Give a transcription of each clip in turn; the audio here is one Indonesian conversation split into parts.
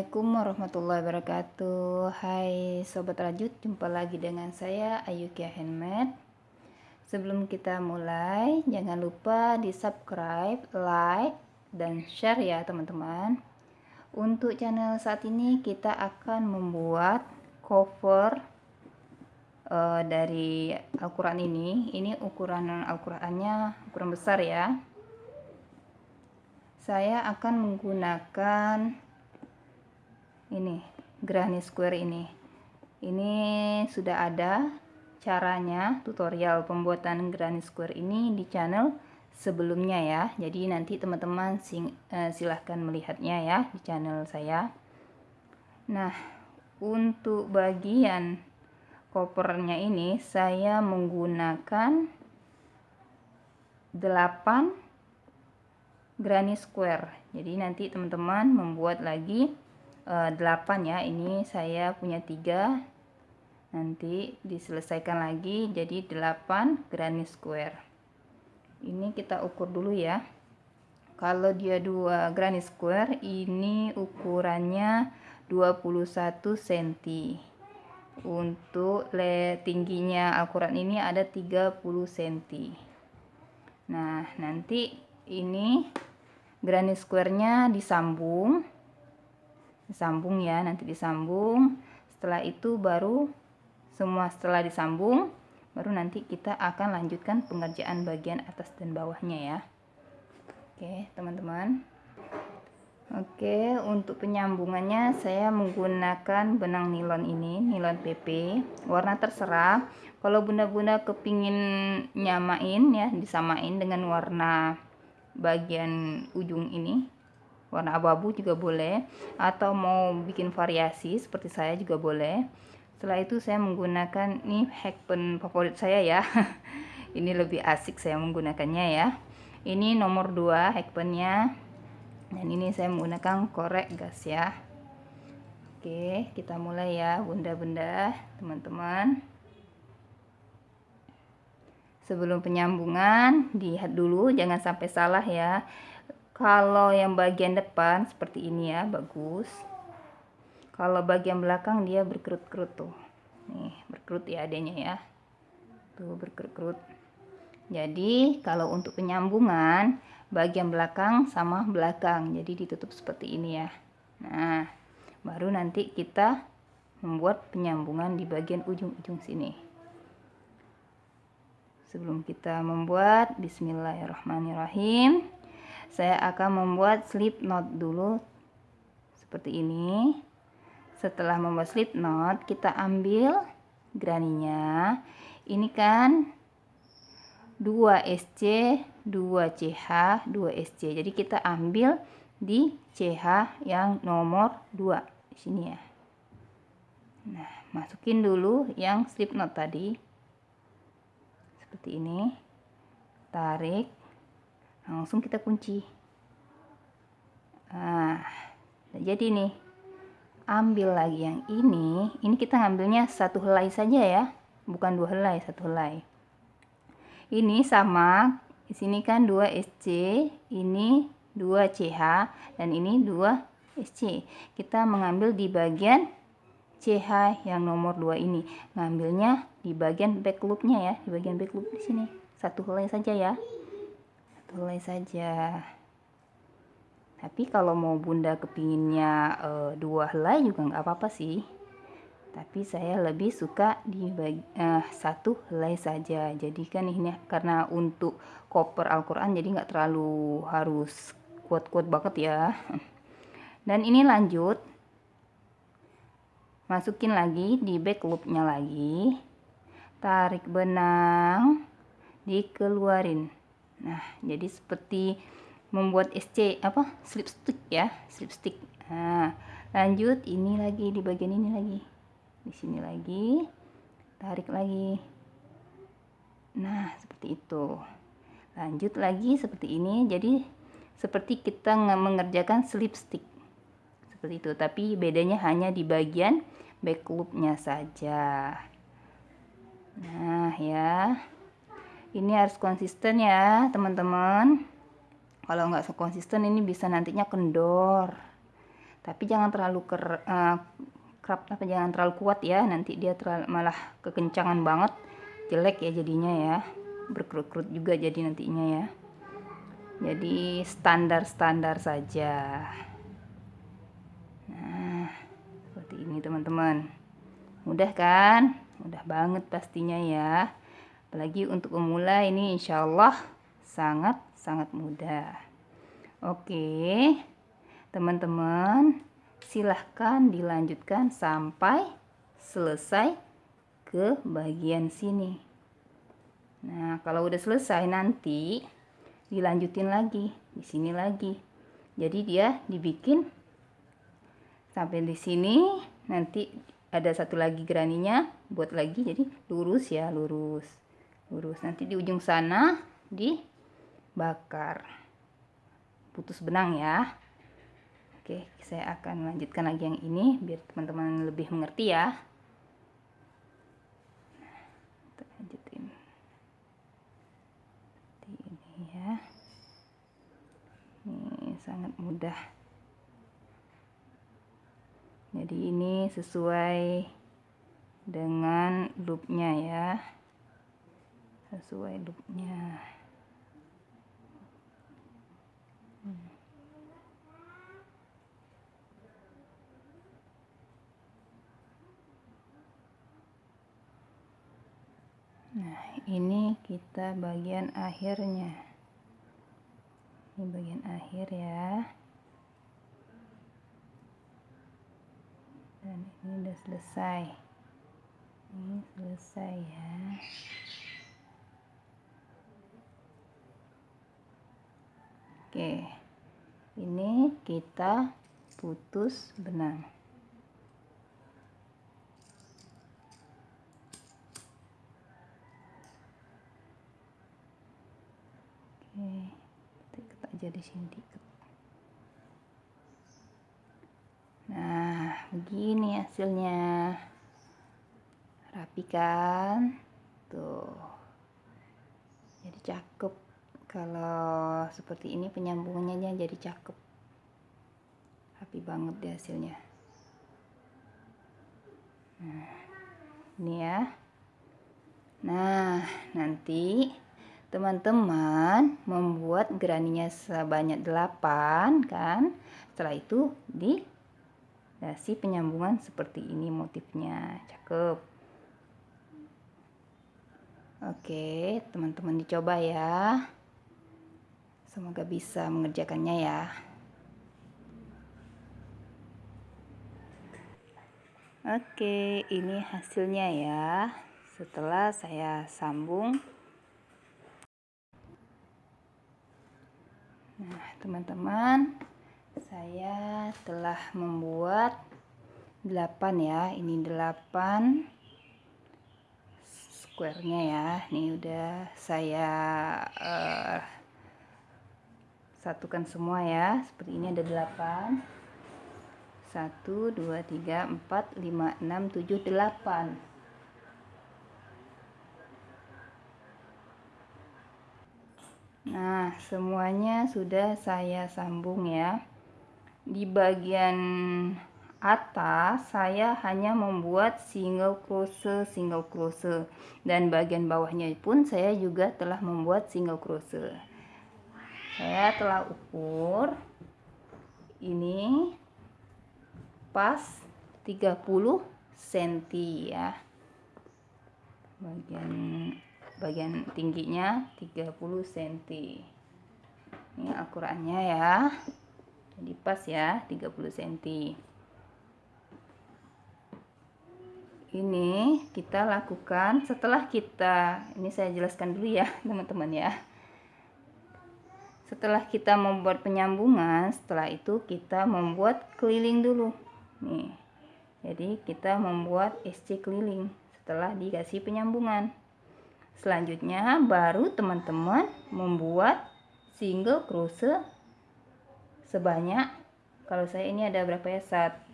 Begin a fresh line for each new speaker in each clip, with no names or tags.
Assalamualaikum warahmatullahi wabarakatuh. Hai Sobat Rajut Jumpa lagi dengan saya Ayukia Handmade. Sebelum kita mulai Jangan lupa di subscribe Like Dan share ya teman-teman. Untuk channel saat ini Kita akan membuat Cover uh, Dari Al-Quran ini. Ini ukuran Al-Qurannya Ukuran besar ya. Saya akan menggunakan ini granny square ini. Ini sudah ada caranya tutorial pembuatan granny square ini di channel sebelumnya ya. Jadi nanti teman-teman uh, silahkan melihatnya ya di channel saya. Nah untuk bagian kopernya ini saya menggunakan 8 granny square. Jadi nanti teman-teman membuat lagi 8 eh, ya. Ini saya punya tiga. Nanti diselesaikan lagi jadi 8 granny square. Ini kita ukur dulu ya. Kalau dia dua granny square ini ukurannya 21 cm untuk le tingginya Alquran ini ada 30 cm nah nanti ini granny square nya disambung disambung ya nanti disambung. Setelah itu baru semua setelah disambung baru nanti kita akan lanjutkan pengerjaan bagian atas dan bawahnya ya. Oke teman-teman. Oke untuk penyambungannya saya menggunakan benang nilon ini nilon PP warna terserah. Kalau bunda-bunda kepingin nyamain ya disamain dengan warna bagian ujung ini warna abu-abu juga boleh atau mau bikin variasi seperti saya juga boleh. Setelah itu saya menggunakan ini pen favorit saya ya. Ini lebih asik saya menggunakannya ya. Ini nomor 2 pennya dan ini saya menggunakan korek gas ya. Oke kita mulai ya bunda-bunda teman-teman. Sebelum penyambungan lihat dulu jangan sampai salah ya kalau yang bagian depan seperti ini ya bagus. Kalau bagian belakang dia berkerut-kerut tuh. Nih berkerut ya adanya ya. Tuh berkerut-kerut. Jadi kalau untuk penyambungan bagian belakang sama belakang. Jadi ditutup seperti ini ya. Nah baru nanti kita membuat penyambungan di bagian ujung-ujung sini. Sebelum kita membuat bismillahirrahmanirrahim saya akan membuat slip knot dulu seperti ini. Setelah membuat slip knot kita ambil graninya. Ini kan 2 SC 2 CH 2 SC jadi kita ambil di CH yang nomor 2 di sini ya. Nah masukin dulu yang slip knot tadi. Seperti ini. Tarik langsung kita kunci. Nah jadi nih ambil lagi yang ini. Ini kita ngambilnya satu helai saja ya bukan dua helai satu helai. Ini sama di sini kan 2 SC ini 2 CH dan ini 2 SC kita mengambil di bagian CH yang nomor 2 ini. Ngambilnya di bagian back loopnya ya di bagian back loop di sini. Satu helai saja ya mulai saja. Tapi kalau mau bunda kepinginnya e, dua helai juga nggak apa-apa sih. Tapi saya lebih suka di bagi, e, satu helai saja. Jadi kan ini karena untuk koper Al-Quran jadi nggak terlalu harus kuat-kuat banget ya. Dan ini lanjut. Masukin lagi di back loopnya lagi. Tarik benang dikeluarin Nah, jadi seperti membuat SC apa? slip stick ya, slip stick. Nah, lanjut ini lagi di bagian ini lagi. Di sini lagi. Tarik lagi. Nah, seperti itu. Lanjut lagi seperti ini. Jadi seperti kita mengerjakan slip stick. Seperti itu, tapi bedanya hanya di bagian back loopnya saja. Nah, ya ini harus konsisten ya teman-teman. Kalau nggak konsisten ini bisa nantinya kendor. Tapi jangan terlalu ker uh, kerap tapi jangan terlalu kuat ya. Nanti dia terlalu, malah kekencangan banget. Jelek ya jadinya ya. Berkerut-kerut juga jadi nantinya ya. Jadi standar-standar saja. Nah seperti ini teman-teman. Mudah kan? Mudah banget pastinya ya apalagi untuk pemula ini insya Allah sangat sangat mudah oke teman-teman silahkan dilanjutkan sampai selesai ke bagian sini. Nah kalau udah selesai nanti dilanjutin lagi di sini lagi. Jadi dia dibikin sampai di sini. Nanti ada satu lagi geraninya buat lagi jadi lurus ya lurus lurus. Nanti di ujung sana dibakar. Putus benang ya. Oke saya akan lanjutkan lagi yang ini biar teman-teman lebih mengerti ya. Sangat mudah. Jadi ini sesuai dengan loopnya ya sesuai loopnya Nah, ini kita bagian akhirnya. Ini bagian akhir ya. Dan ini udah selesai. Ini selesai ya oke ini kita putus benang. Oke aja di sini nah begini hasilnya. Rapi kan tuh. Jadi cakep kalau seperti ini penyambungannya jadi cakep. Rapi banget deh hasilnya. Nah ini ya. Nah nanti teman-teman membuat geraninya sebanyak 8 kan? Setelah itu dikasih penyambungan seperti ini motifnya. Cakep. Oke teman-teman dicoba ya semoga bisa mengerjakannya ya Oke, ini hasilnya ya. Setelah saya sambung Nah, teman-teman, saya telah membuat 8 ya. Ini 8 square-nya ya. Ini udah saya uh, satukan semua ya. Seperti ini ada 8. 1 2 3 4 5 6 7 8. Nah, semuanya sudah saya sambung ya. Di bagian atas saya hanya membuat single crochet single crochet dan bagian bawahnya pun saya juga telah membuat single crochet. Saya telah ukur ini pas 30 cm ya. Bagian bagian tingginya 30 cm ini akurannya ya. Jadi pas ya 30 cm ini kita lakukan setelah kita ini saya jelaskan dulu ya teman-teman ya setelah kita membuat penyambungan setelah itu kita membuat keliling dulu nih jadi kita membuat SC keliling setelah dikasih penyambungan Selanjutnya baru teman-teman membuat single crochet sebanyak kalau saya ini ada berapa ya? 1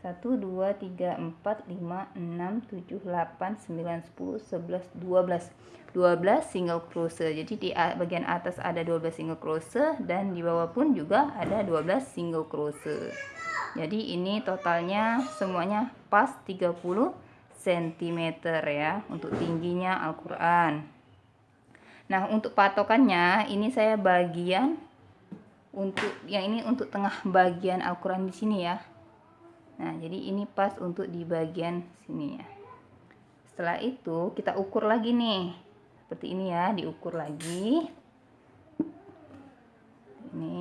1 2 3 4 5 6 7 8 9 10 11 12 12 single crochet jadi di bagian atas ada 12 single crochet dan di bawah pun juga ada 12 single crochet jadi ini totalnya semuanya pas 30 cm ya untuk tingginya Al-Quran. Nah untuk patokannya ini saya bagian untuk yang ini untuk tengah bagian Al-Quran di sini ya Nah, jadi ini pas untuk di bagian sini ya. Setelah itu kita ukur lagi nih. Seperti ini ya, diukur lagi. Ini.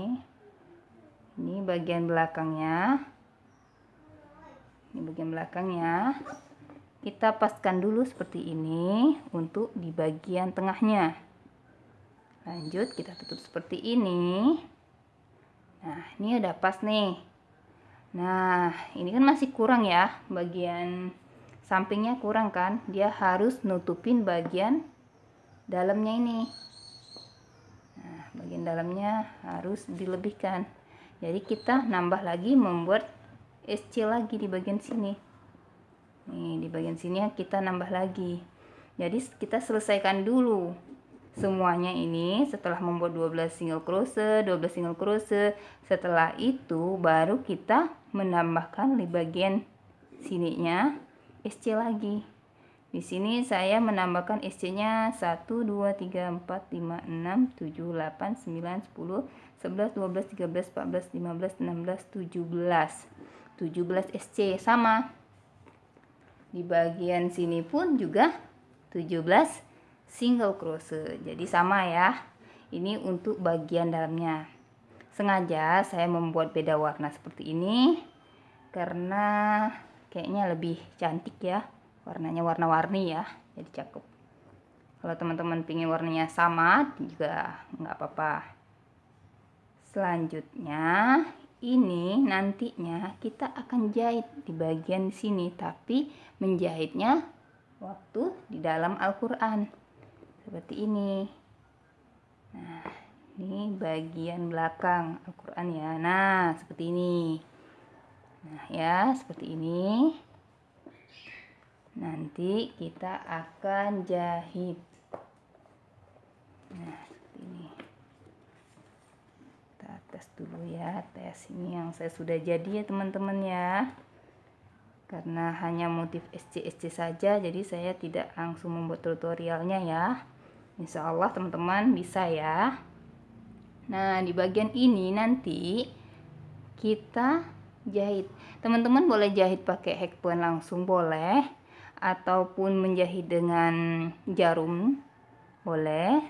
Ini bagian belakangnya. Ini bagian belakangnya. Kita paskan dulu seperti ini untuk di bagian tengahnya. Lanjut kita tutup seperti ini. Nah, ini udah pas nih. Nah, ini kan masih kurang ya, bagian sampingnya kurang kan? Dia harus nutupin bagian dalamnya ini. Nah, bagian dalamnya harus dilebihkan. Jadi kita nambah lagi membuat SC lagi di bagian sini. Nih, di bagian sini kita nambah lagi. Jadi kita selesaikan dulu semuanya ini setelah membuat 12 single crochet 12 single crochet setelah itu baru kita menambahkan di bagian sininya SC lagi. Di sini saya menambahkan SC nya 1 2 3 4 5 6 7 8 9 10 11 12 13 14 15 16 17 17 SC sama. Di bagian sini pun juga 17 single crochet jadi sama ya. Ini untuk bagian dalamnya. Sengaja saya membuat beda warna seperti ini karena kayaknya lebih cantik ya. Warnanya warna-warni ya. Jadi cakep. Kalau teman-teman pingin warnanya sama juga nggak apa-apa. Selanjutnya ini nantinya kita akan jahit di bagian sini tapi menjahitnya waktu di dalam Al-Quran seperti ini. Nah ini bagian belakang Al-Quran ya. Nah seperti ini. Nah ya seperti ini. Nanti kita akan jahit. Nah seperti ini. Kita tes dulu ya tes ini yang saya sudah jadi ya teman-teman ya. Karena hanya motif SC-SC saja jadi saya tidak langsung membuat tutorialnya ya Insya Allah teman-teman bisa ya. Nah di bagian ini nanti kita jahit. Teman-teman boleh jahit pakai hekpen langsung boleh. Ataupun menjahit dengan jarum boleh.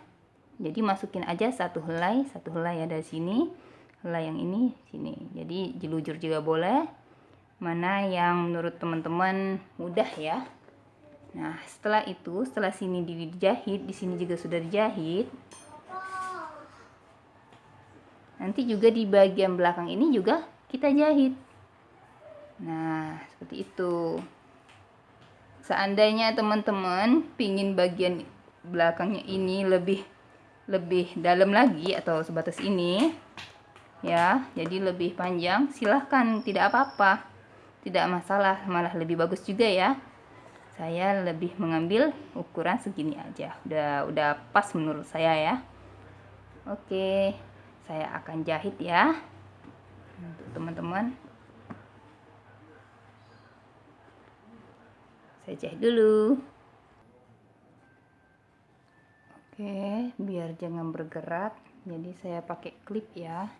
Jadi masukin aja satu helai satu helai dari sini. Helai yang ini sini. Jadi jelujur juga boleh. Mana yang menurut teman-teman mudah ya Nah, setelah itu, setelah sini dijahit, di sini juga sudah dijahit. Nanti juga di bagian belakang ini juga kita jahit. Nah, seperti itu. Seandainya teman-teman pingin bagian belakangnya ini lebih lebih dalam lagi atau sebatas ini, ya, jadi lebih panjang, silahkan, tidak apa-apa. Tidak masalah, malah lebih bagus juga ya saya lebih mengambil ukuran segini aja. Udah udah pas menurut saya ya. Oke saya akan jahit ya. Untuk teman-teman. Saya jahit dulu. Oke biar jangan bergerak. Jadi saya pakai klip ya.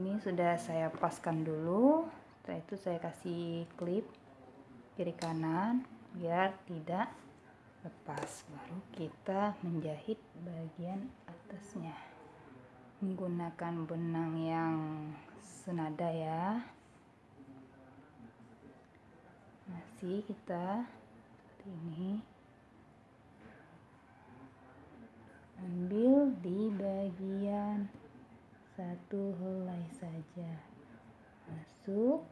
Ini sudah saya paskan dulu. Setelah itu saya kasih klip kiri kanan biar tidak lepas. Baru kita menjahit bagian atasnya. Menggunakan benang yang senada ya. Masih kita seperti ini. Ambil di bagian satu helai saja. Masuk.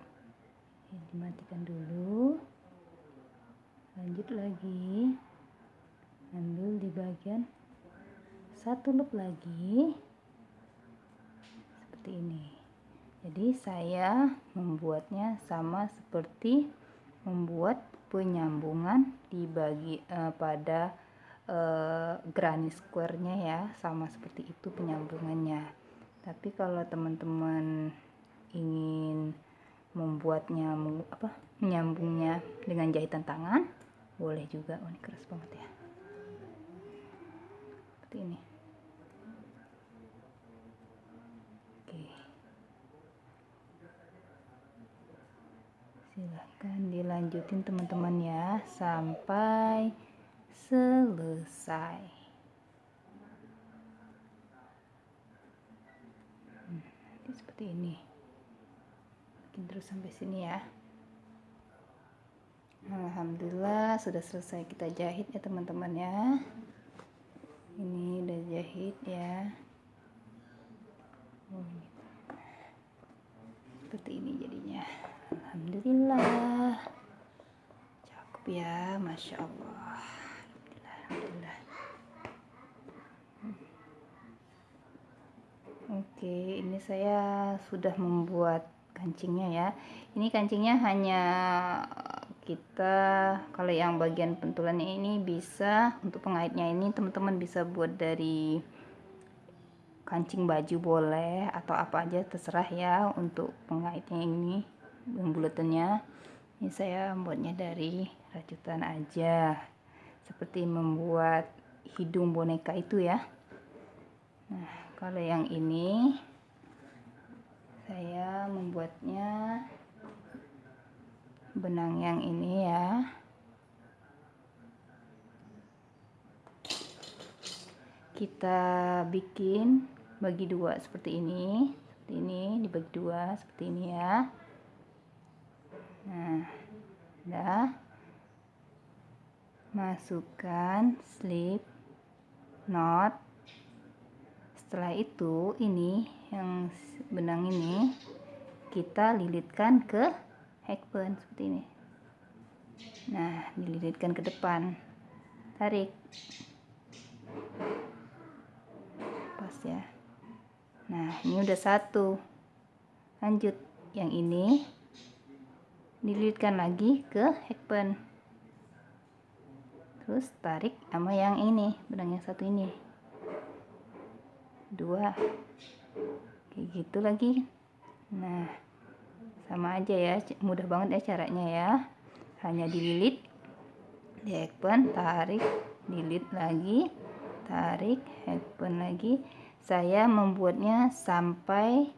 Dimatikan dulu lanjut lagi. Ambil di bagian satu loop lagi. Seperti ini. Jadi saya membuatnya sama seperti membuat penyambungan di bagi uh, pada uh, granny square-nya ya. Sama seperti itu penyambungannya. Tapi kalau teman-teman ingin membuatnya apa menyambungnya dengan jahitan tangan boleh juga oh ini keras banget ya. Seperti ini. Oke. Silahkan dilanjutin teman-teman ya sampai selesai. Hmm, seperti ini. Bikin terus sampai sini ya Alhamdulillah sudah selesai kita jahit ya teman-teman ya. Ini udah jahit ya. Oh, seperti ini jadinya. Alhamdulillah. Cakep ya Masya Allah. Alhamdulillah. Oke ini saya sudah membuat kancingnya ya. Ini kancingnya hanya kita kalau yang bagian pentulannya ini bisa untuk pengaitnya ini teman-teman bisa buat dari kancing baju boleh atau apa aja terserah ya untuk pengaitnya ini yang bulatannya ini saya buatnya dari rajutan aja seperti membuat hidung boneka itu ya. Nah kalau yang ini saya membuatnya benang yang ini ya. Kita bikin bagi dua seperti ini seperti ini dibagi dua seperti ini ya. Nah udah masukkan slip knot. Setelah itu ini yang benang ini kita lilitkan ke hackburn seperti ini. Nah dililitkan ke depan. Tarik. Pas ya. Nah ini udah satu. Lanjut. Yang ini dililitkan lagi ke hackburn terus tarik sama yang ini benang yang satu ini. Dua. Kayak gitu lagi. Nah sama aja ya mudah banget ya caranya ya. Hanya dililit hackpen tarik lilit lagi tarik hackpen lagi. Saya membuatnya sampai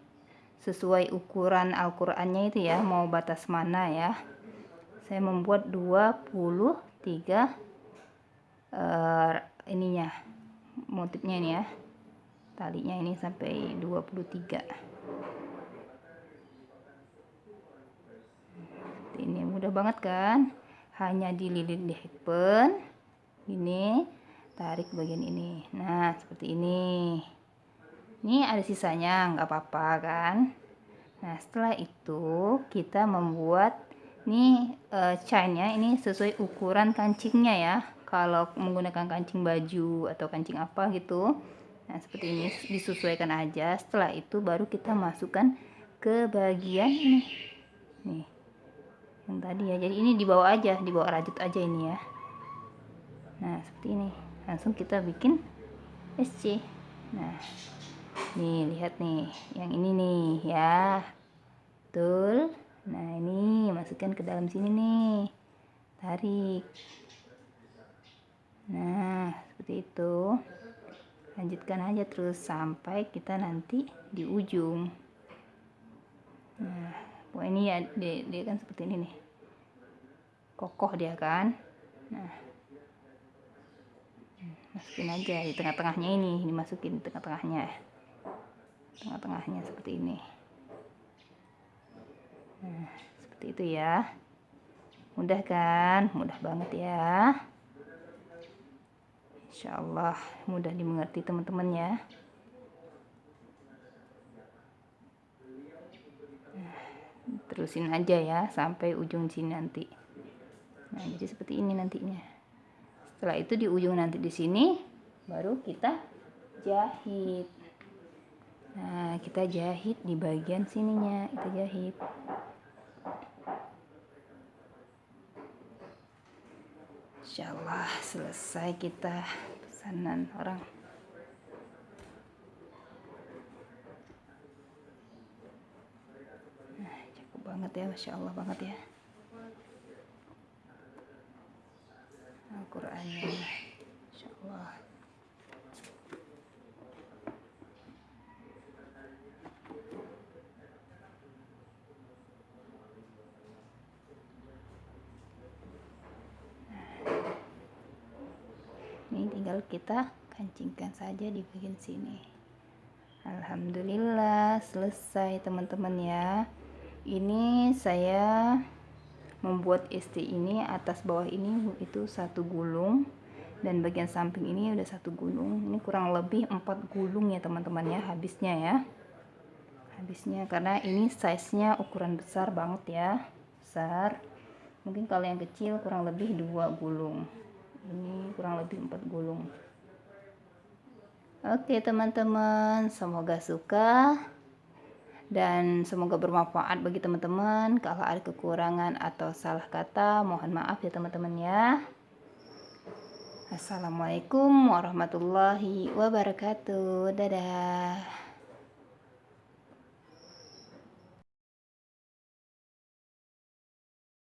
sesuai ukuran Al-Qur'annya itu ya mau batas mana ya. Saya membuat 23 uh, ininya motifnya ini ya talinya ini sampai 23 ini mudah banget kan? Hanya dililit di happen ini tarik bagian ini. Nah seperti ini. Ini ada sisanya nggak apa-apa kan? Nah setelah itu kita membuat ini uh, chainnya. Ini sesuai ukuran kancingnya ya. Kalau menggunakan kancing baju atau kancing apa gitu. Nah seperti ini disesuaikan aja. Setelah itu baru kita masukkan ke bagian ini. Nih yang tadi ya. Jadi ini dibawa aja dibawa rajut aja ini ya. Nah seperti ini. Langsung kita bikin SC nah nih lihat nih. Yang ini nih ya. Betul. Nah ini masukkan ke dalam sini nih. Tarik. Nah seperti itu. Lanjutkan aja terus sampai kita nanti di ujung. Nah Wah ini ya dia, dia kan seperti ini nih. Kokoh dia kan. Nah. Masukin aja di tengah-tengahnya ini, dimasukin di tengah-tengahnya. Tengah-tengahnya seperti ini. Nah, seperti itu ya. Mudah kan? Mudah banget ya. Insya Allah mudah dimengerti teman-teman ya. Terusin aja ya sampai ujung sini nanti. Nah jadi seperti ini nantinya. Setelah itu di ujung nanti di sini baru kita jahit. Nah kita jahit di bagian sininya kita jahit. Insya Allah selesai kita pesanan orang nah cakep banget ya Masya Allah banget ya. Al-Qurannya. Insya Allah. Ini tinggal kita kancingkan saja di bagian sini. Alhamdulillah selesai teman-teman ya ini saya membuat ST ini atas bawah ini itu satu gulung dan bagian samping ini udah satu gulung. Ini kurang lebih empat gulung ya teman-teman ya habisnya ya. Habisnya karena ini size nya ukuran besar banget ya besar. Mungkin kalau yang kecil kurang lebih dua gulung. Ini kurang lebih empat gulung. Oke teman-teman semoga suka dan semoga bermanfaat bagi teman-teman. Kalau ada kekurangan atau salah kata mohon maaf ya teman-teman ya. Assalamualaikum warahmatullahi wabarakatuh. Dadah